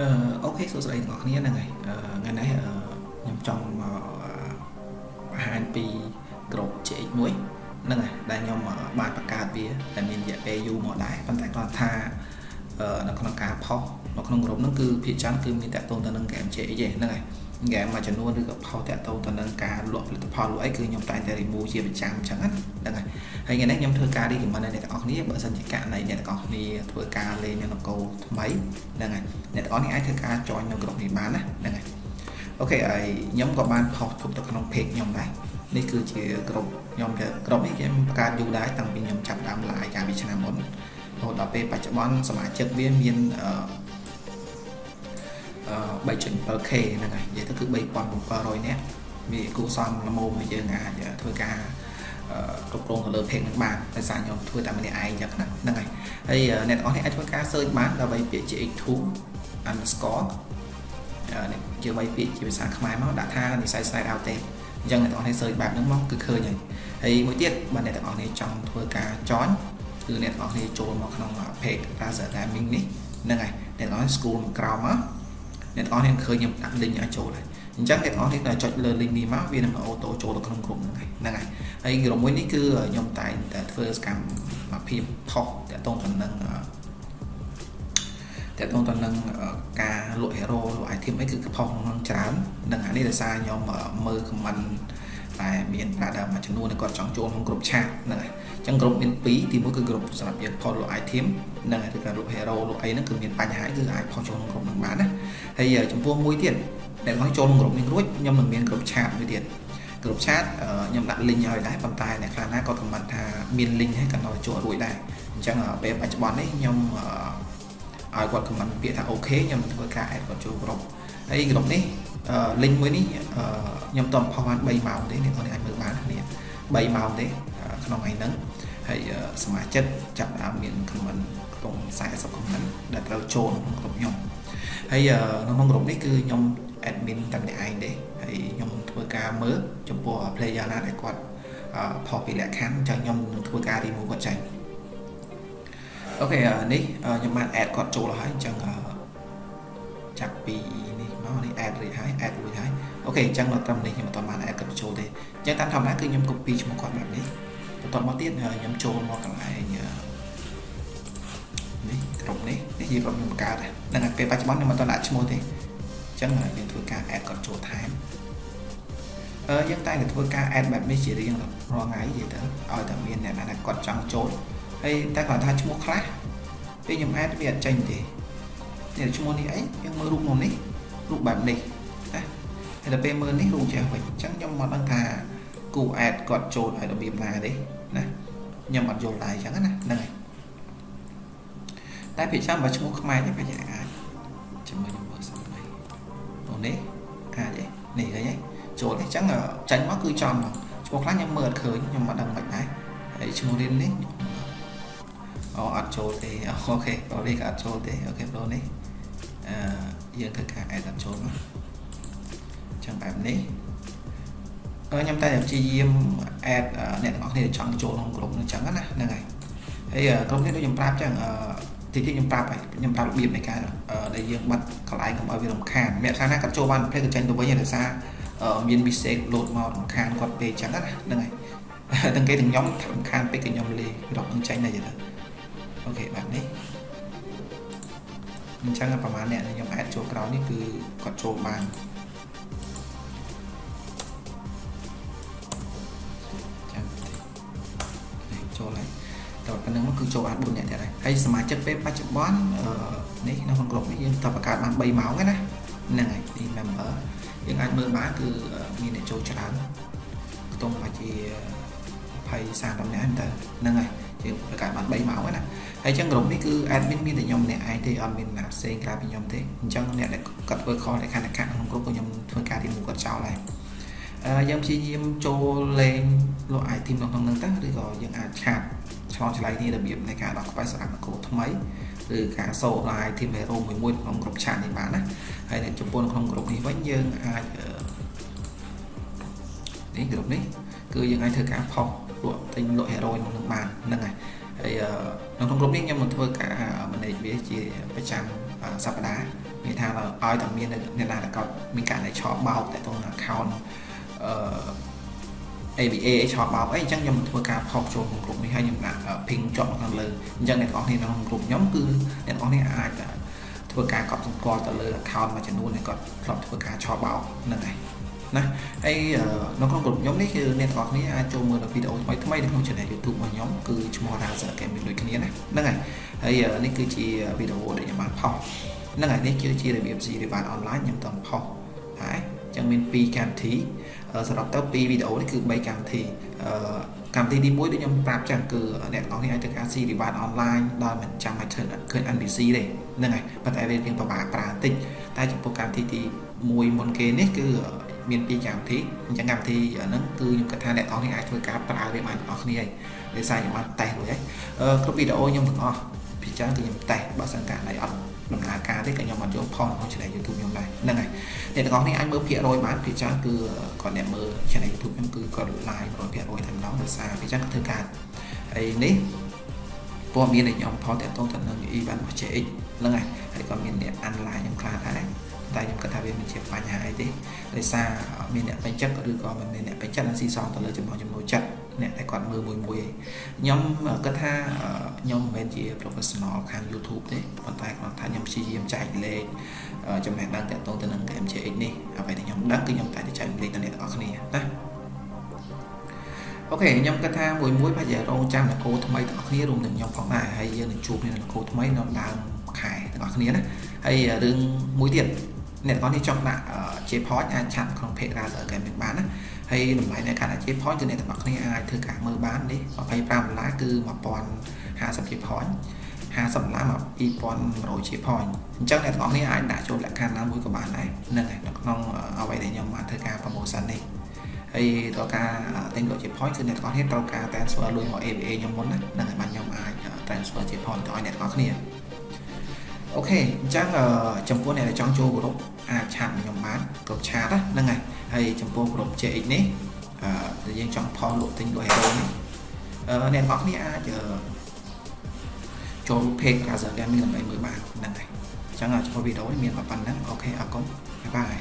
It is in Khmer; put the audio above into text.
អឺអូខេសួស្តីទាំងអស់គ្នាហ្នឹងហើយថ្ងៃនេះខ្ញុំចង់មកបង្ហាញពីក្រុម CX1 ហ្នឹងហើយដែលខ្ញុំបានបង្កើតវាតែមានរយៈពេលយូរមកដែរប៉ុន្តែគាត់ថានៅក្នុងការផុសនៅក្នុងក្រុមហ្នឹងគឺភាគច្រើនគឺមានតកតងទៅនឹង game CX ទេហ្នឹងហើយ ហ្គេមមួយចំនួនឬក៏ផុសតាក់ទងទៅនឹងការលក់ផលិតផលលក់អីគឺខ្ញុំតែងតែ remove ជាប្រចាំអញ្ចឹងហ្នឹងហើយហើយថ្ងៃនេះខ្ញុំធ្វើការ recommend ដល់អ្នកទាំងអស់គ្នាបើសិនជាករណីអ្នកទាំងអស់គ្នាធ្វើការលេងនៅនគរថ្មីហ្នឹងហើយអ្នកទាំងអស់គ្នាអាចធ្វើការ join នៅក្រុមនេះបានណាហ្នឹងហើយអូខេហើយខ្ញុំក៏បានផុសទុកទៅក្នុង page ខ្ញុំដែរនេះគឺជាក្រុមខ្ញុំក្រុមនេះខ្ញុំបង្កើតយូរដែរតាំងពីខ្ញុំចាប់ដើម live កាលពីឆ្នាំមុនរហូតដល់ពេលបច្ចុប្បន្នសមាជិកវាមានអឺ 3.7k ហ្នឹងហើយនិយាយទៅគឺ3700នាក់វាគួរសមល្មមឲ្យយើងអាចធ្វើការគ្រប់គ្រងទៅលើ page ហ្នឹងបានដោយសារខ្ញុំធ្វើតែម្នាក់ឯងអញ្ចឹងណាហ្នឹងហើយហើយអ្នកទាំងអស់នេះអាចធ្វើការ search បានដើម្បីពាក្យ GX2 underscore នេះជាបីពាក្យជាភាសាខ្មែរមកដាក់ថានិស័យ slide out ទេអញ្ចឹងអ្នកទាំងអស់នេះ search បែបហ្នឹងមកគឺឃើញហើយហើយមួយទៀតបើអ្នកទាំងអស់នេះចង់ធ្វើការ join គឺអ្នកទាំងអស់នេះចូលមកក្នុង page Razer Gaming នេះហ្នឹងហើយអ្នកទាំងអស់ school មកក្រោមមក អ្នកទាំងអស់នេះឃើញខ្ញុំដាក់ link ឲ្យចូលហើយអញ្ចឹងអ្នកទាំងអស់នេះតែចុចលើ link នេះមកវានឹងអូតូចូលទៅក្នុងក្រុមហ្នឹងហើយហ្នឹងហើយហើយក្រុមមួយនេះគឺខ្ញុំតែងតែធ្វើសកម្មភាពផុសតាក់ទងទៅនឹងតាក់ទងទៅនឹងការលក់ hero លក់ item អីគឺផុសក្នុងច្រើននឹងអានេះដោយសារខ្ញុំមើល comment តែមានប្រាដមួយចំនួនគាត់ចង់ចូលក្នុងក្រុមឆាតហ្នឹងហើយអញ្ចឹងក្រុមមាន2ទីមួយគឺក្រុមសម្រាប់យើងផុសលក់ item ហ្នឹងហើយឬក៏លក់ hero លក់អីហ្នឹងគឺមានបញ្ហាគឺអាចផុសចូលក្នុងក្រុមហ្នឹងបានណាហើយចំពោះមួយទៀតដែលគាត់ចូលក្នុងក្រុមនេះរួចខ្ញុំនឹងមានក្រុមឆាតមួយទៀតក្រុមឆាតខ្ញុំដាក់ link ឲ្យដែរប៉ុន្តែអ្នកខ្លះណាក៏ខមមិនថាមាន link ហើយក៏នៅចូលរួចដែរអញ្ចឹងពេលបច្ចុប្បន្ននេះខ្ញុំឲ្យគាត់ខមមិនពាក្យថាអូខេខ្ញុំនឹងធ្វើការ add គាត់ចូលក្រុមហើយក្រុមនេះ link មួយនេះខ្ញុំតផុសបាន3ម៉ោងទេអ្នកនរអាចមើលបាននេះ3ម៉ោងទេ ក្នុងថ្ងៃហ្នឹងហើយសមាជិកចាប់ដើមមាន comment ក្នុង40 comment ដែលត្រូវចូលក្នុងក្រុមខ្ញុំហើយនៅក្នុងក្រុមនេះគឺខ្ញុំ admin តែម្នាក់ឯងទេហើយខ្ញុំធ្វើការមើលចំពោះ player ណាដែលគាត់ផុសពីលក្ខខណ្ឌចឹងខ្ញុំនឹងធ្វើការ remove គាត់ចេញអូខេនេះខ្ញុំបាន add គាត់ចូលហើយអញ្ចឹងចាប់ពីនេះមកនេះ add រួចហើយ add រួចហើយអូខេអញ្ចឹងនៅត្រឹមនេះខ្ញុំមិនទាន់បាន add គាត់ចូលទេអញ្ចឹងតាមធម្មតាគឺខ្ញុំ copy ឈ្មោះគាត់បែបនេះ បន្តមកទៀតខ្ញុំចូលមកកន្លែងនេះក្រុមនេះនេះជាក្រុមខ្ញុំបង្កើតហ្នឹងហើយពេលបច្ចុប្បន្នខ្ញុំមិនទាន់ដាក់ឈ្មោះទេអញ្ចឹងយើងធ្វើការ add គាត់ចូលថែមអឺយើងតែងតែធ្វើការ add បែបនេះជារៀងរាល់ថ្ងៃនិយាយទៅឲ្យតែមានអ្នកណាគាត់ចង់ចូលហើយតែគាត់ថាឈ្មោះខ្លះពេលខ្ញុំ add វាអត់ចេញទេនេះឈ្មោះនេះអីយើងមើលរូបមកនេះរូបបែបនេះណាហើយដល់ពេលមើលនេះរូបចេះវិញអញ្ចឹងខ្ញុំមិនដឹងថា គូ add គាត់ចូលឲ្យរបៀបណាទេណាខ្ញុំអត់យល់ដែរអញ្ចឹងណាហ្នឹងហើយតែភាគច្រើនបើឈ្មោះខ្មែរនេះប្រហែលអាចជាមួយខ្ញុំមើលសិននេះអូនេះអាចទេនេះឃើញទេចូលទេអញ្ចឹងចាញ់មកគឺចំមកឈ្មោះខ្លះខ្ញុំមើលអត់ឃើញខ្ញុំអត់ដឹងមិនដែរហើយឈ្មោះរៀននេះអូអត់ចូលទេអូខេប្រូនេះក៏អត់ចូលទេអូខេប្រូនេះអឺយើងធ្វើការ add អត់ចូលមកអញ្ចឹងបែបនេះ ខ្ញុំតែព្យាយាម add អ្នកទាំងអស់គ្នាចង់ចូលក្នុងក្រុមនឹងអញ្ចឹងណាហ្នឹងហើយហើយក្រុមនេះដូចខ្ញុំប្រាប់អញ្ចឹងតិចតិចខ្ញុំប្រាប់ខ្ញុំប្រាប់របៀបនៃការដែលយើងបាត់កន្លែងកុំឲ្យវារំខានអ្នកខ្លះណាគាត់ចូលបានផ្លេចក៏ចេញទៅវិញដោយសារមាន mistake load មករំខានគាត់ពេកអញ្ចឹងណាហ្នឹងហើយទាំងគេទាំងខ្ញុំរំខានពេកក៏ខ្ញុំលេរកនឹងចេញដែរទៅអូខេបែបនេះអញ្ចឹងប្រហែលអ្នកខ្ញុំ add ចូលក្រោយនេះគឺគាត់ចូលបាន តើប៉ុណ្្នឹងមកគឺចូលបាន4នាក់ទៀតហើយហើយសមាជិកពេលបច្ចុប្បន្ននេះនៅក្នុងក្រុមនេះយើងតើបង្កើតបាន3ម៉ោងណាហ្នឹងហើយទី member យើងអាចមើលបានគឺមានអ្នកចូលច្រើនខ្ទង់ប្រហែលជា20 30នាក់ទៅហ្នឹងហើយជាបង្កើតបាន3ម៉ោងណាហើយអញ្ចឹងក្រុមនេះគឺ admin មានតែខ្ញុំម្នាក់ឯងទេអត់មានណាផ្សេងក្រៅពីខ្ញុំទេអញ្ចឹងអ្នកដែលគាត់ធ្វើ call ในខណ្ឌកាត់ក្នុងក្រុមក៏ខ្ញុំធ្វើការ remove គាត់ចោលដែរយើងព្យាយាមចូលលេងលក់ item ក្នុងហ្នឹងទៅឬក៏យើងអាចឆាត ឆ្លងឆ្លៃនេះរបៀបនៃការដោះក្បែរសារនគរថ្មីឬការសូក item hero មួយមួយក្នុងក្រុមឆាតនេះបានណាហើយនៅចំពោះក្នុងក្រុមនេះវិញយើងអាចនេះក្រុមនេះគឺយើងអាចធ្វើការផុសលក់ទិញលក់ hero ក្នុងនឹងបានហ្នឹងហើយហើយនៅក្នុងក្រុមនេះខ្ញុំនឹងធ្វើការ manage វាជាប្រចាំសប្តាហ៍មានថាឲ្យតែមានអ្នកណាដែលគាត់មានការដែលឆោបបោកតែទៅ account អឺ ABA ឆោបបោកអីអញ្ចឹងខ្ញុំធ្វើការផុសចូលក្នុងក្រុមនេះហើយខ្ញុំដាក់ ping ជាប់នៅខាងលើអញ្ចឹងអ្នកនរគ្នានៅក្នុងក្រុមខ្ញុំគឺអ្នកនរគ្នាអាចធ្វើការកត់សម្គាល់ទៅលើ account មួយចំនួនដែលគាត់ធ្លាប់ធ្វើការឆោបបោកហ្នឹងហើយណាហើយនៅក្នុងក្រុមខ្ញុំនេះគឺអ្នកទាំងអស់គ្នាអាចចូលមើលវីដេអូថ្មីថ្មីនៅក្នុង channel YouTube របស់ខ្ញុំគឺឈ្មោះ Razer Gaming ដូចគ្នាណាហ្នឹងហើយហើយនេះគឺជាវីដេអូដែលខ្ញុំបានផុសហ្នឹងហើយនេះគឺជារបៀប Siri បាន online ខ្ញុំតផុសហើយ ចឹងមាន2កម្មវិធីសរុបទៅ2វីដេអូនេះគឺ3កម្មវិធីអឺកម្មវិធីទី1ដូចខ្ញុំប្រាប់ចឹងគឺអ្នកទាំងអស់គ្នាអាចធ្វើការ Siri បាន online ដោយមិនចាំបាច់ឃើញឃើញ NPC ទេហ្នឹងហើយប៉ុន្តែវារៀងពិបាកប្រើបន្តិចតែចំពោះកម្មវិធីទី1មុនគេនេះគឺមានពីរកម្មវិធីអញ្ចឹងកម្មវិធីហ្នឹងគឺខ្ញុំគិតថាអ្នកនរនេះអាចធ្វើការប្រើវាបានទាំងអស់គ្នាហើយដោយសារខ្ញុំបានតេស្តរួចហើយគ្រប់វីដេអូខ្ញុំទាំងអស់ពីចឹងគឺខ្ញុំតេស្តបើសិនកាលណាអត់ ដំណើរការទេក៏ខ្ញុំអត់យកផុសក្នុង channel YouTube ខ្ញុំដែរហ្នឹងហើយអ្នកទាំងអស់នេះអាចមើលភាគរយបានពីចឹងគឺគាត់អ្នកមើល channel YouTube ខ្ញុំគឺគាត់ live 100%តែម្ដងដោយសារពីចឹងធ្វើការហើយនេះព័ត៌មានដែលខ្ញុំផលតាក់ទងទៅនឹង event របស់ JX ហ្នឹងហើយហើយក៏មានអ្នក online ខ្ញុំខ្លះដែរតែខ្ញុំគិតថាវាមិនជាបញ្ហាអីទេដោយសារមានអ្នកពេញចិត្តឬក៏មិនមានអ្នកពេញចិត្តនឹងស៊ីសងទៅលើចំណងចំណូលចិត្ត អ្នកដែលគាត់មើលមួយមួយខ្ញុំគិតថាខ្ញុំមិនមែនជា professional ខាង YouTube ទេប៉ុន្តែគ្រាន់តែខ្ញុំព្យាយាមចែកលេខចំណេះដឹងទាក់ទងទៅនឹង MJX នេះអ្វីដែលខ្ញុំដឹងគឺខ្ញុំតែចែកលេខដល់អ្នកទាំងអស់គ្នាណាអូខេខ្ញុំគិតថាមួយមួយប្រហែលរងចាំនគរថ្មីទាំងអស់គ្នារួមទាំងខ្ញុំផងដែរហើយយើងនឹងជួបគ្នានគរថ្មីនៅដើមខែទាំងអស់គ្នាណាហើយរឿងមួយទៀត អ្នកទាំងអស់នេះចង់ដាក់ J-Point អាចឆាត់ក្នុង page Razer Gaming បានណាហើយតម្លៃនៃការដាក់ J-Point គឺអ្នកទាំងអស់គ្នាអាចធ្វើការមើលបាននេះ25ដុល្លារគឺ1050 J-Point 50ដុល្លារមក2100 J-Point អញ្ចឹងអ្នកទាំងអស់គ្នាអាចដាក់ចូលលក្ខខណ្ឌណាមួយក៏បានដែរហ្នឹងហើយនៅក្នុងអ្វីដែលខ្ញុំបានធ្វើការ promotion នេះហើយដល់ការទិញលក់ J-Point គឺអ្នកទាំងអស់គ្នាត្រូវការ transfer លុយមក ABA ខ្ញុំមុនណាហ្នឹងហើយបានខ្ញុំអាច transfer J-Point ទៅឲ្យអ្នកទាំងអស់គ្នា អូខេអញ្ចឹងចំពោះអ្នកដែលចង់ចូលក្រុមអាចឆាតខ្ញុំបានក្រុមឆាតហ្នឹងហើយហើយចំពោះក្រុម JX នេះអឺយើងចង់ផុសលក់ទិញលក់ hero នេះអឺអ្នកទាំងអស់គ្នាអាចចូល page Razer Gaming ដើម្បីមើលបានហ្នឹងហើយអញ្ចឹងចំពោះវីដេអូនេះមានប៉ុណ្ណឹងអូខេអរគុណបាយបាយ